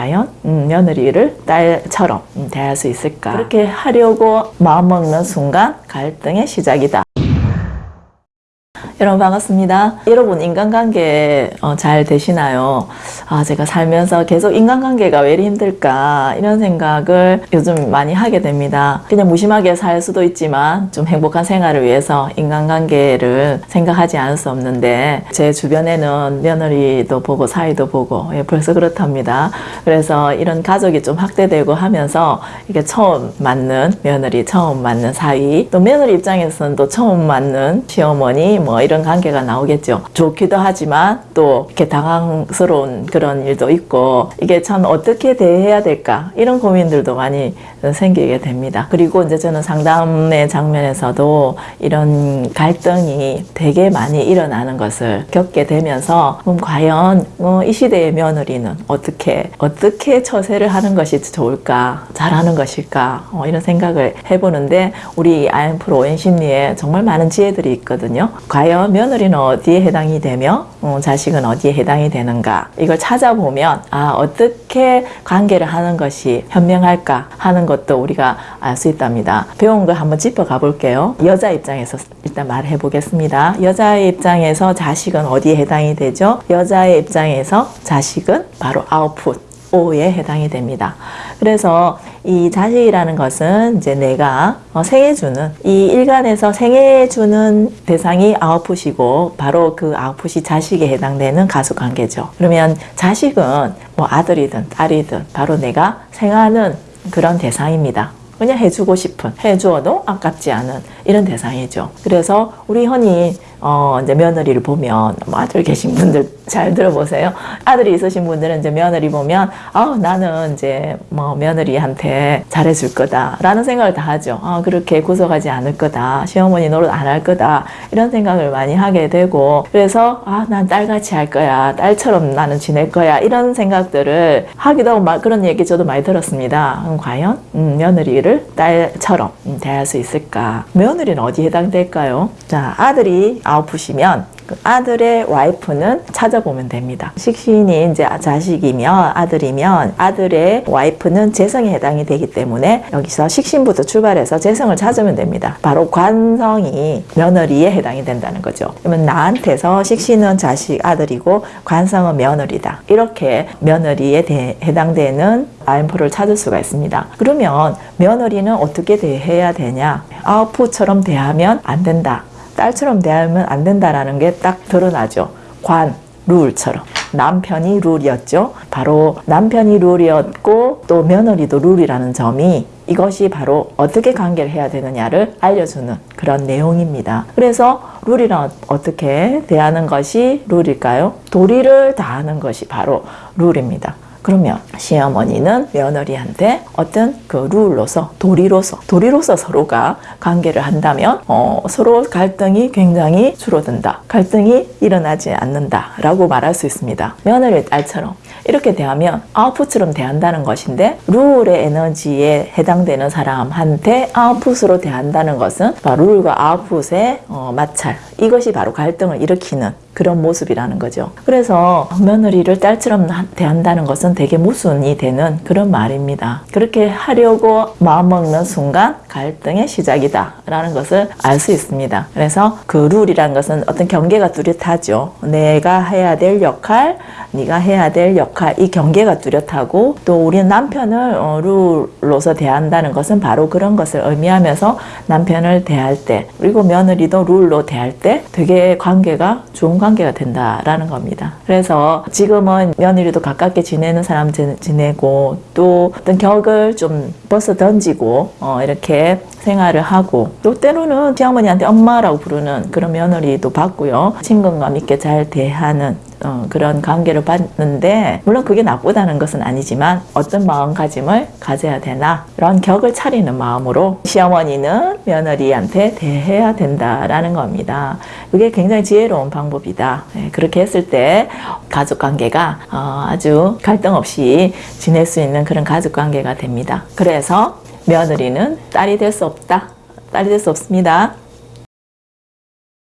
과연 음, 며느리를 딸처럼 음, 대할 수 있을까? 그렇게 하려고 마음먹는 순간 갈등의 시작이다 여러분 반갑습니다. 여러분 인간관계 어, 잘 되시나요? 아 제가 살면서 계속 인간관계가 왜 이리 힘들까 이런 생각을 요즘 많이 하게 됩니다. 그냥 무심하게 살 수도 있지만 좀 행복한 생활을 위해서 인간관계를 생각하지 않을 수 없는데 제 주변에는 며느리도 보고 사이도 보고 예, 벌써 그렇답니다. 그래서 이런 가족이 좀 확대되고 하면서 이게 처음 맞는 며느리 처음 맞는 사위 또 며느리 입장에서는 또 처음 맞는 시어머니 뭐 이런 관계가 나오겠죠. 좋기도 하지만 또 이렇게 당황스러운 그런 일도 있고 이게 참 어떻게 대해야 될까 이런 고민들도 많이 생기게 됩니다. 그리고 이제 저는 상담의 장면에서도 이런 갈등이 되게 많이 일어나는 것을 겪게 되면서 그럼 과연 어, 이 시대의 며느리는 어떻게 어떻게 처세를 하는 것이 좋을까 잘하는 것일까 어, 이런 생각을 해보는데 우리 아엠프로 오행심리에 정말 많은 지혜들이 있거든요. 과연 며느리는 어디에 해당이 되며 어, 자식은 어디에 해당이 되는가 이걸 찾아보면 아 어떻게 관계를 하는 것이 현명할까 하는 것도 우리가 알 수 있답니다. 배운 거 한번 짚어가 볼게요. 여자 입장에서 일단 말해 보겠습니다. 여자의 입장에서 자식은 어디에 해당이 되죠? 여자의 입장에서 자식은 바로 아웃풋 O에 해당이 됩니다. 그래서 이 자식이라는 것은 이제 내가 어, 생해주는 이 일간에서 생해주는 대상이 아웃풋이고 바로 그 아웃풋이 자식에 해당되는 가족관계죠. 그러면 자식은 뭐 아들이든 딸이든 바로 내가 생하는 그런 대상입니다. 그냥 해주고 싶은 해주어도 아깝지 않은 이런 대상이죠. 그래서 우리 흔히 어 이제 며느리를 보면 뭐 아들 계신 분들 잘 들어보세요. 아들이 있으신 분들은 이제 며느리 보면 아 나는 이제 뭐 며느리한테 잘해줄 거다라는 생각을 다 하죠. 아 그렇게 구속하지 않을 거다. 시어머니 노릇 안 할 거다. 이런 생각을 많이 하게 되고 그래서 아 난 딸같이 할 거야. 딸처럼 나는 지낼 거야. 이런 생각들을 하기도 하고 막 그런 얘기 저도 많이 들었습니다. 음, 과연 음, 며느리를 딸처럼 음, 대할 수 있을까? 며느리는 어디에 해당될까요? 자 아들이 아웃풋이면 그 아들의 와이프는 찾아보면 됩니다. 식신이 이제 자식이면 아들이면 아들의 와이프는 재성에 해당이 되기 때문에 여기서 식신부터 출발해서 재성을 찾으면 됩니다. 바로 관성이 며느리에 해당이 된다는 거죠. 그러면 나한테서 식신은 자식 아들이고 관성은 며느리다. 이렇게 며느리에 대, 해당되는 아인프를 찾을 수가 있습니다. 그러면 며느리는 어떻게 대해야 되냐? 아웃풋처럼 대하면 안 된다. 딸처럼 대하면 안 된다라는 게 딱 드러나죠. 관, 룰처럼. 남편이 룰이었죠. 바로 남편이 룰이었고 또 며느리도 룰이라는 점이 이것이 바로 어떻게 관계를 해야 되느냐를 알려주는 그런 내용입니다. 그래서 룰이란 어떻게 대하는 것이 룰일까요? 도리를 다하는 것이 바로 룰입니다. 그러면 시어머니는 며느리한테 어떤 그 룰로서 도리로서 도리로서 서로가 관계를 한다면 어, 서로 갈등이 굉장히 줄어든다 갈등이 일어나지 않는다 라고 말할 수 있습니다. 며느리 딸처럼. 이렇게 대하면 아웃풋처럼 대한다는 것인데 룰의 에너지에 해당되는 사람한테 아웃풋으로 대한다는 것은 룰과 아웃풋의 어, 마찰. 이것이 바로 갈등을 일으키는 그런 모습이라는 거죠. 그래서 며느리를 딸처럼 대한다는 것은 되게 모순이 되는 그런 말입니다. 그렇게 하려고 마음먹는 순간 갈등의 시작이다 라는 것을 알 수 있습니다. 그래서 그 룰이라는 것은 어떤 경계가 뚜렷하죠. 내가 해야 될 역할, 네가 해야 될 역할 이 경계가 뚜렷하고 또 우리는 남편을 어, 룰로서 대한다는 것은 바로 그런 것을 의미하면서 남편을 대할 때 그리고 며느리도 룰로 대할 때 되게 관계가 좋은 관계가 된다라는 겁니다. 그래서 지금은 며느리도 가깝게 지내는 사람 지내고 또 어떤 격을 좀 벗어 던지고 어 이렇게 생활을 하고 또 때로는 시어머니한테 엄마라고 부르는 그런 며느리도 봤고요. 친근감 있게 잘 대하는 어, 그런 관계를 받는데 물론 그게 나쁘다는 것은 아니지만 어떤 마음가짐을 가져야 되나 이런 격을 차리는 마음으로 시어머니는 며느리한테 대해야 된다라는 겁니다. 그게 굉장히 지혜로운 방법이다. 네, 그렇게 했을 때 가족관계가 어, 아주 갈등 없이 지낼 수 있는 그런 가족관계가 됩니다. 그래서 며느리는 딸이 될 수 없다. 딸이 될 수 없습니다.